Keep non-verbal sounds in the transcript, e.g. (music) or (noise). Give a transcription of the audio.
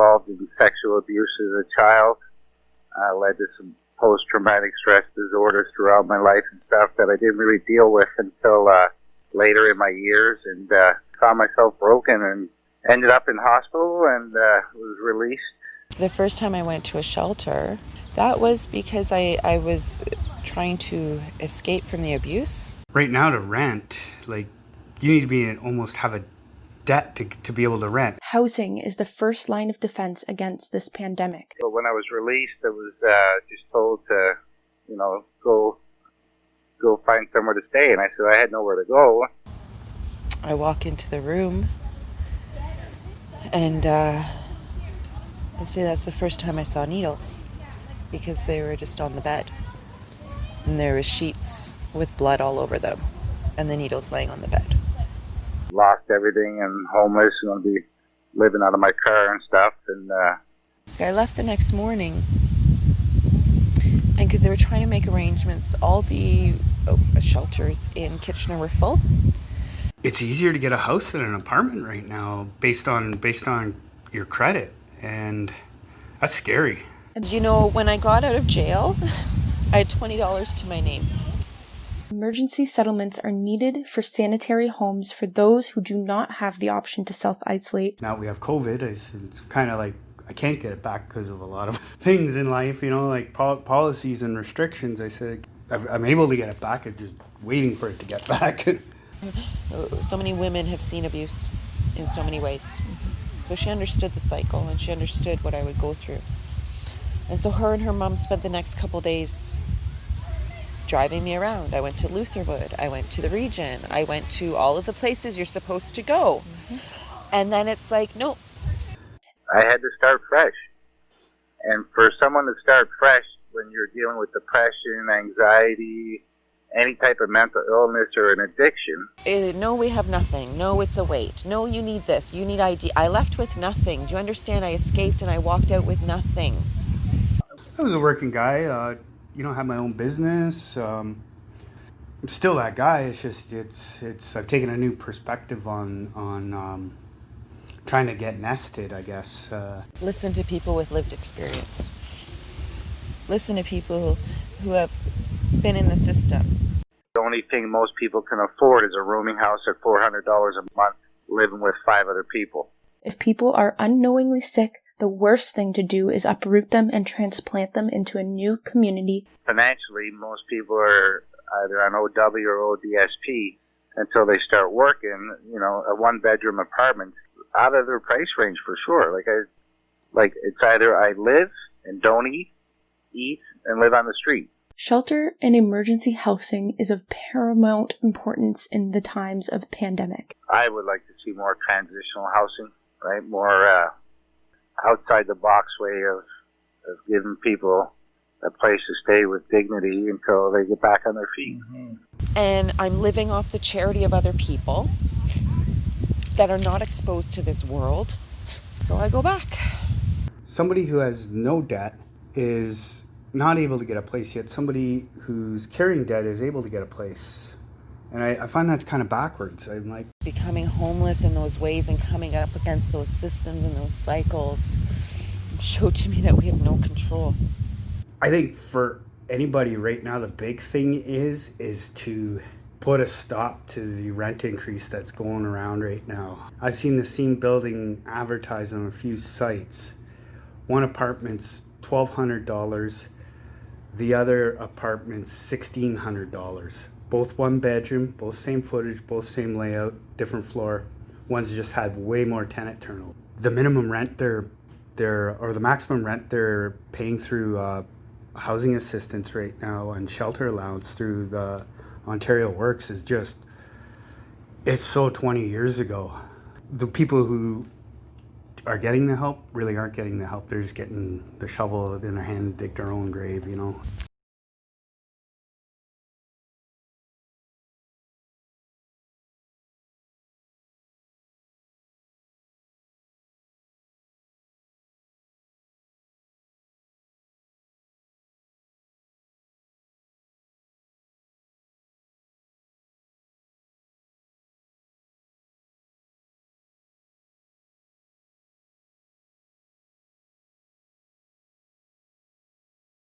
involved in sexual abuse as a child. Uh, led to some post-traumatic stress disorders throughout my life and stuff that I didn't really deal with until uh, later in my years, and uh, found myself broken and ended up in hospital and uh, was released. The first time I went to a shelter, that was because I, I was trying to escape from the abuse. Right now to rent, like you need to be in, almost have a debt to, to be able to rent. Housing is the first line of defense against this pandemic. But when I was released, I was uh, just told to, you know, go go find somewhere to stay, and I said I had nowhere to go. I walk into the room, and uh, I say that's the first time I saw needles because they were just on the bed, and there was sheets with blood all over them, and the needles laying on the bed. Lost everything and homeless, and going to be living out of my car and stuff, and. Uh, I left the next morning and because they were trying to make arrangements, all the uh, shelters in Kitchener were full. It's easier to get a house than an apartment right now based on based on your credit and that's scary. And you know, when I got out of jail, (laughs) I had $20 to my name. Emergency settlements are needed for sanitary homes for those who do not have the option to self-isolate. Now we have COVID, it's, it's kind of like I can't get it back because of a lot of (laughs) things in life, you know, like pol policies and restrictions. I said I'm able to get it back. I'm just waiting for it to get (laughs) back. (laughs) so many women have seen abuse in so many ways. So she understood the cycle and she understood what I would go through. And so her and her mom spent the next couple days driving me around. I went to Lutherwood. I went to the region. I went to all of the places you're supposed to go. Mm -hmm. And then it's like, nope, I had to start fresh. And for someone to start fresh when you're dealing with depression, anxiety, any type of mental illness or an addiction. Uh, no, we have nothing. No, it's a weight. No, you need this. You need ID. I left with nothing. Do you understand? I escaped and I walked out with nothing. I was a working guy. Uh, you know, have my own business. Um, I'm still that guy. It's just it's it's. I've taken a new perspective on on um, trying to get nested, I guess. Uh, Listen to people with lived experience. Listen to people who have been in the system. The only thing most people can afford is a rooming house at $400 a month, living with five other people. If people are unknowingly sick, the worst thing to do is uproot them and transplant them into a new community. Financially, most people are either on OW or ODSP until they start working. You know, a one bedroom apartment out of their price range for sure. Like I, like it's either I live and don't eat, eat and live on the street. Shelter and emergency housing is of paramount importance in the times of pandemic. I would like to see more transitional housing, right? More uh, outside the box way of of giving people a place to stay with dignity until they get back on their feet. Mm-hmm. And I'm living off the charity of other people that are not exposed to this world. So I go back. Somebody who has no debt is not able to get a place yet. Somebody who's carrying debt is able to get a place. And I, I, find that's kind of backwards. I'm like becoming homeless in those ways and coming up against those systems and those cycles show to me that we have no control. I think for anybody right now, the big thing is is to put a stop to the rent increase that's going around right now. I've seen the same building advertised on a few sites. One apartment's $1,200, the other apartment's $1,600. Both one bedroom, both same footage, both same layout, different floor. One's just had way more tenant turnover. The minimum rent they're, they're or the maximum rent they're paying through uh, housing assistance right now and shelter allowance through the Ontario Works is just, it's so 20 years ago. The people who are getting the help really aren't getting the help. They're just getting the shovel in their hand to dig their own grave, you know.